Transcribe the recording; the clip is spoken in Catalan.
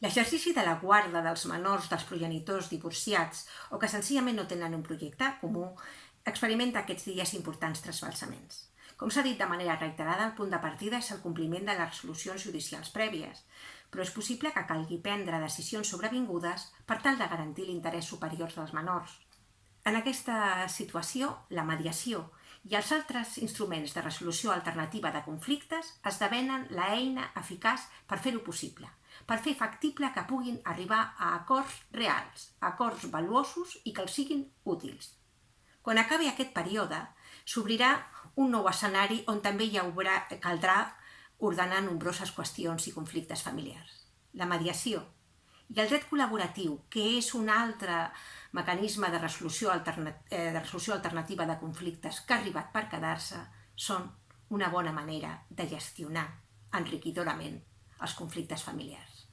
L'exercici de la guarda dels menors dels progenitors divorciats o que senzillament no tenen un projecte comú experimenta aquests dies importants trasbalsaments. Com s'ha dit de manera reiterada, el punt de partida és el compliment de les resolucions judicials prèvies, però és possible que calgui prendre decisions sobrevingudes per tal de garantir l'interès superior dels menors. En aquesta situació, la mediació i els altres instruments de resolució alternativa de conflictes esdevenen la eina eficaç per fer-ho possible, per fer factible que puguin arribar a acords reals, acords valuosos i que els siguin útils. Quan acabi aquest període, s'obrirà un nou escenari on també hi haurà, caldrà ordenar nombroses qüestions i conflictes familiars. La mediació i el dret col·laboratiu, que és un altre mecanisme de resolució, eh, de resolució alternativa de conflictes que ha arribat per quedar-se, són una bona manera de gestionar enriquidorament els conflictes familiars.